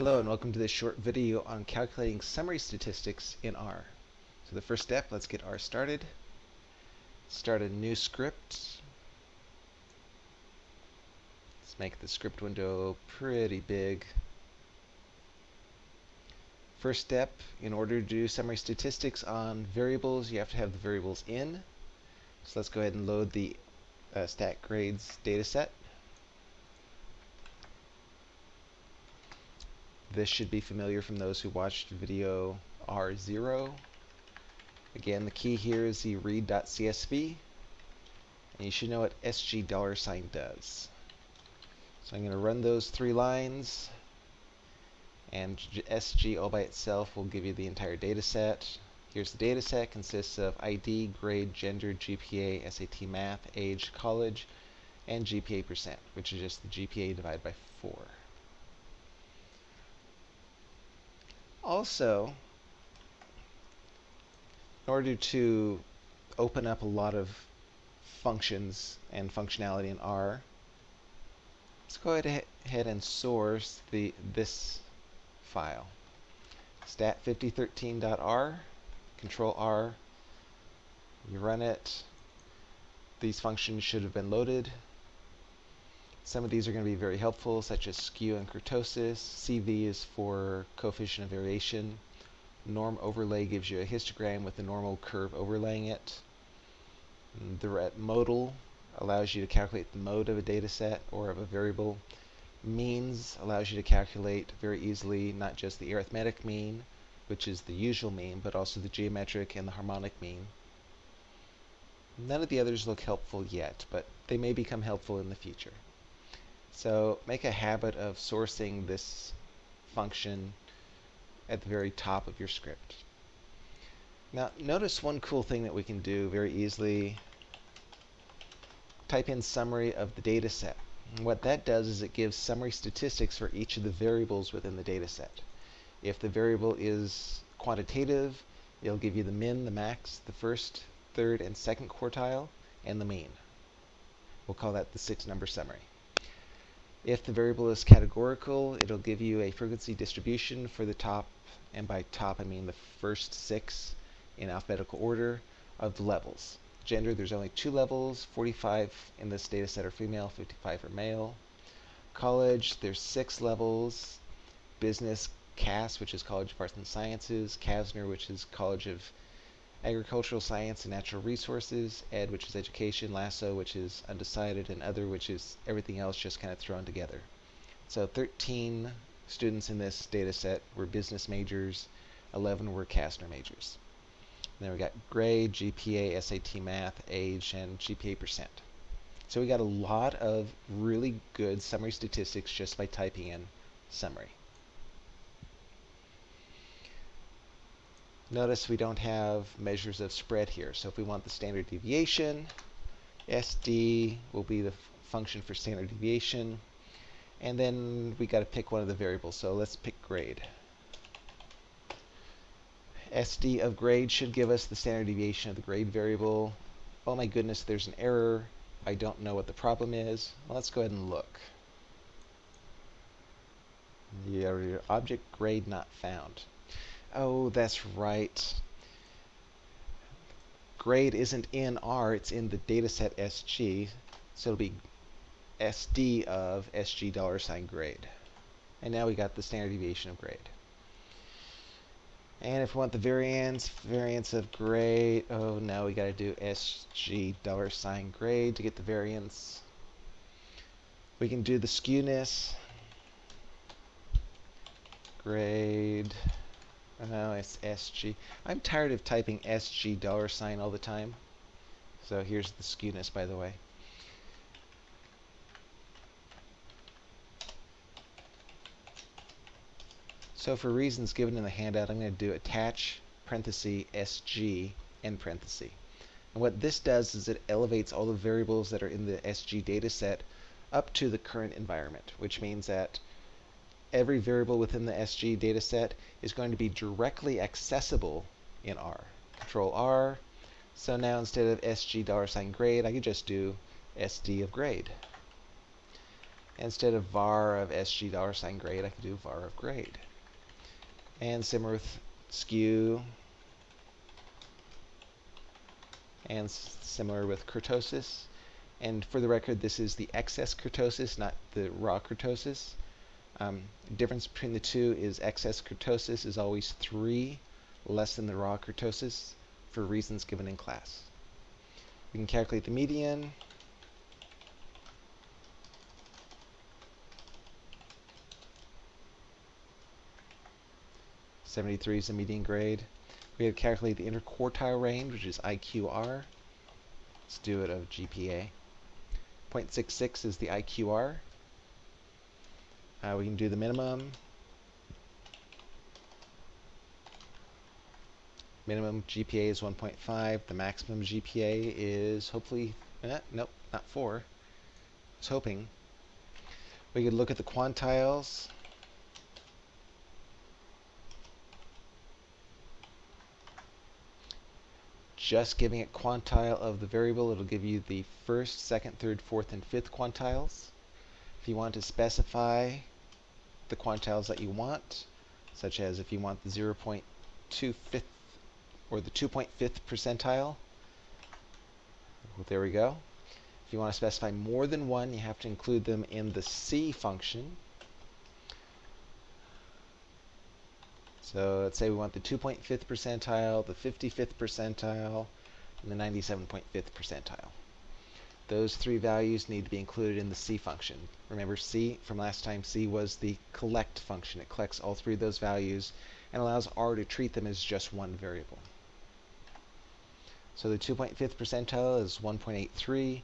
Hello and welcome to this short video on calculating summary statistics in R. So the first step, let's get R started. Start a new script. Let's make the script window pretty big. First step, in order to do summary statistics on variables, you have to have the variables in. So let's go ahead and load the uh, stat grades dataset. This should be familiar from those who watched video R0. Again, the key here is the read.csv, and you should know what SG dollar sign does. So I'm going to run those three lines, and SG all by itself will give you the entire data set. Here's the data set, consists of ID, grade, gender, GPA, SAT math, age, college, and GPA percent, which is just the GPA divided by 4. Also, in order to open up a lot of functions and functionality in R, let's go ahead and source the this file. stat5013.r, control R, you run it. These functions should have been loaded. Some of these are going to be very helpful, such as skew and kurtosis. CV is for coefficient of variation. Norm overlay gives you a histogram with the normal curve overlaying it. The modal allows you to calculate the mode of a data set or of a variable. Means allows you to calculate very easily not just the arithmetic mean, which is the usual mean, but also the geometric and the harmonic mean. None of the others look helpful yet, but they may become helpful in the future. So make a habit of sourcing this function at the very top of your script. Now notice one cool thing that we can do very easily. Type in summary of the data set. And what that does is it gives summary statistics for each of the variables within the data set. If the variable is quantitative, it'll give you the min, the max, the first, third, and second quartile, and the mean. We'll call that the six number summary. If the variable is categorical, it'll give you a frequency distribution for the top, and by top I mean the first six in alphabetical order of levels. Gender, there's only two levels, 45 in this data set are female, 55 are male. College, there's six levels. Business, CAS, which is College of Arts and Sciences, CASNR, which is College of agricultural science and natural resources, ed, which is education, lasso, which is undecided, and other, which is everything else just kind of thrown together. So 13 students in this data set were business majors, 11 were CASNR majors. And then we got grade, GPA, SAT math, age, and GPA percent. So we got a lot of really good summary statistics just by typing in summary. Notice we don't have measures of spread here. So if we want the standard deviation, SD will be the function for standard deviation. And then we got to pick one of the variables. So let's pick grade. SD of grade should give us the standard deviation of the grade variable. Oh my goodness, there's an error. I don't know what the problem is. Well, let's go ahead and look. The uh, object grade not found. Oh, that's right. Grade isn't in R, it's in the dataset SG. So it'll be SD of SG dollar sign grade. And now we got the standard deviation of grade. And if we want the variance, variance of grade, oh, now we got to do SG dollar sign grade to get the variance. We can do the skewness, grade, Oh, it's SG. I'm tired of typing SG dollar sign all the time. So here's the skewness, by the way. So for reasons given in the handout, I'm going to do attach parenthesis SG end parenthesis. And what this does is it elevates all the variables that are in the SG dataset up to the current environment, which means that every variable within the SG dataset is going to be directly accessible in R. Control R. So now instead of SG dollar sign grade, I could just do SD of grade. Instead of var of sg dollar sign grade, I could do var of grade. And similar with skew, and similar with kurtosis. And for the record, this is the excess kurtosis, not the raw kurtosis. Um, difference between the two is excess kurtosis is always 3 less than the raw kurtosis for reasons given in class. We can calculate the median. Seventy-three is the median grade. We have to calculate the interquartile range, which is IQR. Let's do it of GPA. 0.66 is the IQR. Uh, we can do the minimum. Minimum GPA is 1.5. The maximum GPA is hopefully, eh, nope, not 4. I was hoping. We could look at the quantiles. Just giving it quantile of the variable, it'll give you the first, second, third, fourth, and fifth quantiles. If you want to specify the quantiles that you want, such as if you want the 0.25th or the 2.5th percentile, well, there we go. If you want to specify more than one, you have to include them in the C function. So let's say we want the 2.5th percentile, the 55th percentile, and the 97.5th percentile. Those three values need to be included in the C function. Remember C from last time, C was the collect function. It collects all three of those values and allows R to treat them as just one variable. So the 2.5th percentile is 1.83,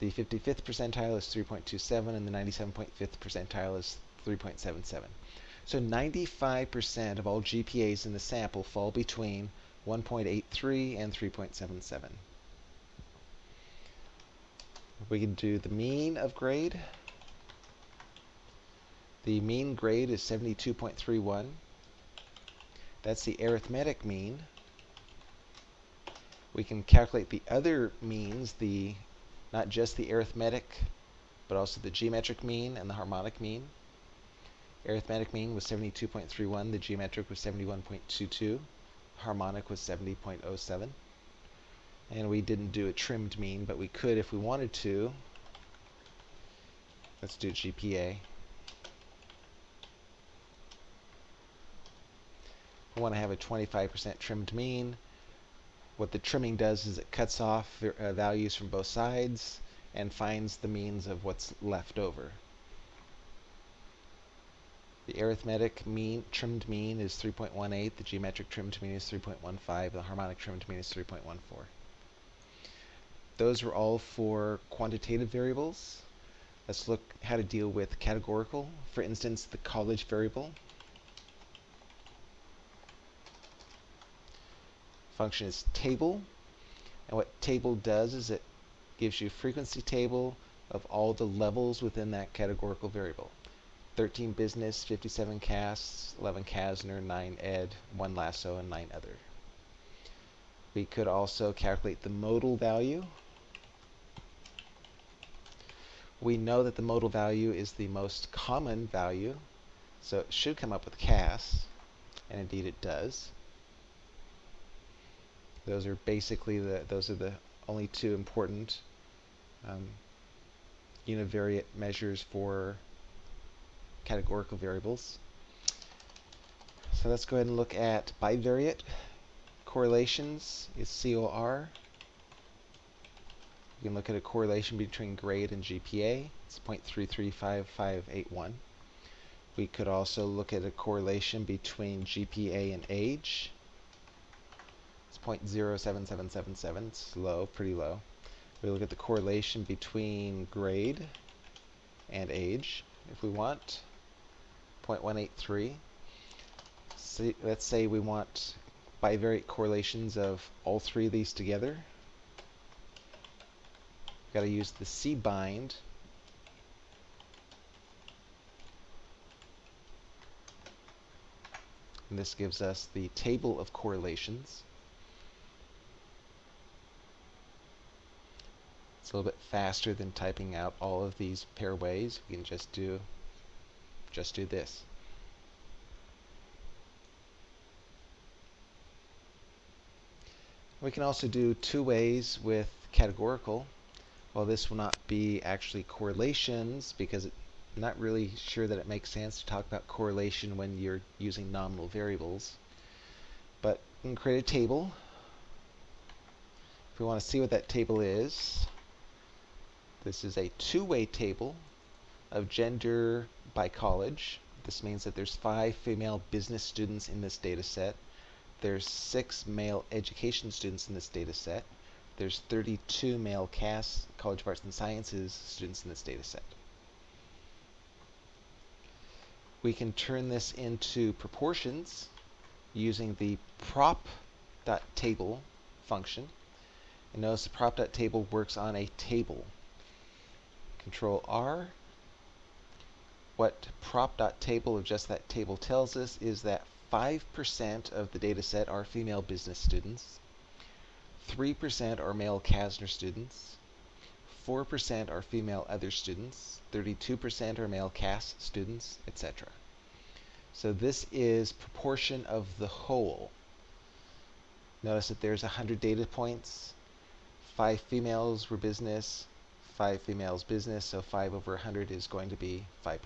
the 55th percentile is 3.27, and the 97.5th percentile is 3.77. So 95% of all GPAs in the sample fall between 1.83 and 3.77. We can do the mean of grade. The mean grade is 72.31. That's the arithmetic mean. We can calculate the other means, the not just the arithmetic, but also the geometric mean and the harmonic mean. Arithmetic mean was 72.31, the geometric was 71.22, harmonic was 70.07. And we didn't do a trimmed mean, but we could if we wanted to. Let's do GPA. We want to have a 25% trimmed mean. What the trimming does is it cuts off uh, values from both sides and finds the means of what's left over. The arithmetic mean trimmed mean is 3.18, the geometric trimmed mean is 3.15, the harmonic trimmed mean is 3.14. Those were all for quantitative variables. Let's look how to deal with categorical. For instance, the college variable. Function is table. And what table does is it gives you frequency table of all the levels within that categorical variable. 13 business, 57 CAS, 11 CASNR, 9 ed, 1 lasso, and 9 other. We could also calculate the modal value we know that the modal value is the most common value, so it should come up with CAS, and indeed it does. Those are basically the those are the only two important um, univariate measures for categorical variables. So let's go ahead and look at bivariate correlations is COR. You can look at a correlation between grade and GPA. It's 0.335581. We could also look at a correlation between GPA and age. It's 0.07777. It's low, pretty low. We look at the correlation between grade and age, if we want. 0.183. So let's say we want bivariate correlations of all three of these together. Got to use the cbind. And this gives us the table of correlations. It's a little bit faster than typing out all of these pair ways. We can just do just do this. We can also do two ways with categorical. Well, this will not be actually correlations because I'm not really sure that it makes sense to talk about correlation when you're using nominal variables. But we can create a table. If we want to see what that table is, this is a two-way table of gender by college. This means that there's five female business students in this data set. There's six male education students in this data set. There's 32 male CAS, College of Arts and Sciences students in this data set. We can turn this into proportions using the prop.table function. And notice the prop.table works on a table. Control R. What prop.table of just that table tells us is that 5% of the data set are female business students, 3% are male CASNR students, 4% are female other students, 32% are male CAS students, etc. So this is proportion of the whole. Notice that there's 100 data points, 5 females were business, 5 females business, so 5 over 100 is going to be 5%.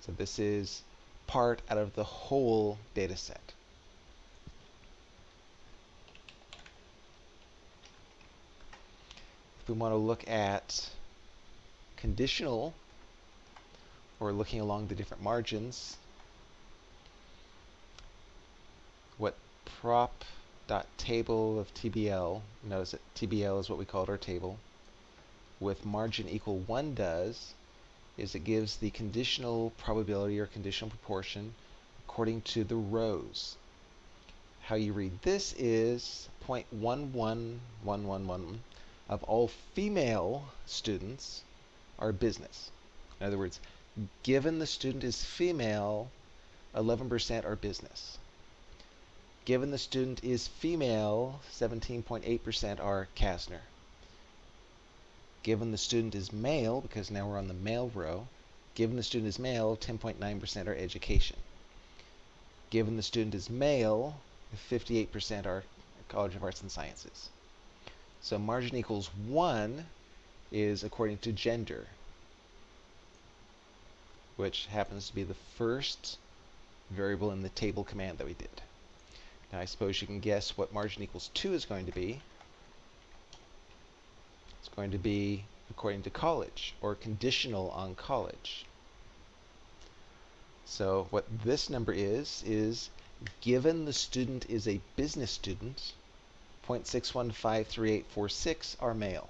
So this is part out of the whole data set. We want to look at conditional or looking along the different margins, what prop dot table of TBL, notice that TBL is what we called our table, with margin equal 1 does is it gives the conditional probability or conditional proportion according to the rows. How you read this is 0.11111 of all female students are business. In other words, given the student is female, 11% are business. Given the student is female, 17.8% are CASNR. Given the student is male, because now we're on the male row, given the student is male, 10.9% are education. Given the student is male, 58% are College of Arts and Sciences. So margin equals 1 is according to gender, which happens to be the first variable in the table command that we did. Now I suppose you can guess what margin equals 2 is going to be. It's going to be according to college or conditional on college. So what this number is, is given the student is a business student, 0.61538646 are male.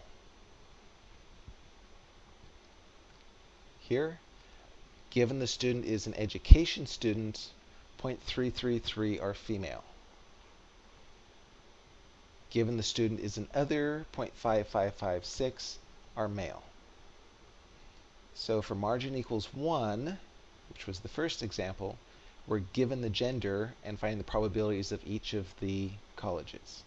Here, given the student is an education student, 0.333 are female. Given the student is an other, 0.5556 are male. So for margin equals 1, which was the first example, we're given the gender and finding the probabilities of each of the colleges.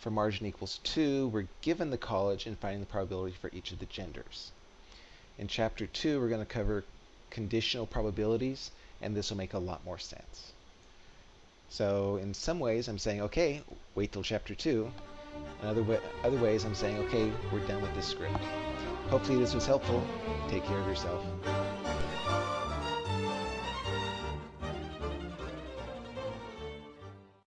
For margin equals 2, we're given the college and finding the probability for each of the genders. In chapter 2, we're going to cover conditional probabilities, and this will make a lot more sense. So in some ways, I'm saying, okay, wait till chapter 2. In other, other ways, I'm saying, okay, we're done with this script. Hopefully this was helpful. Take care of yourself.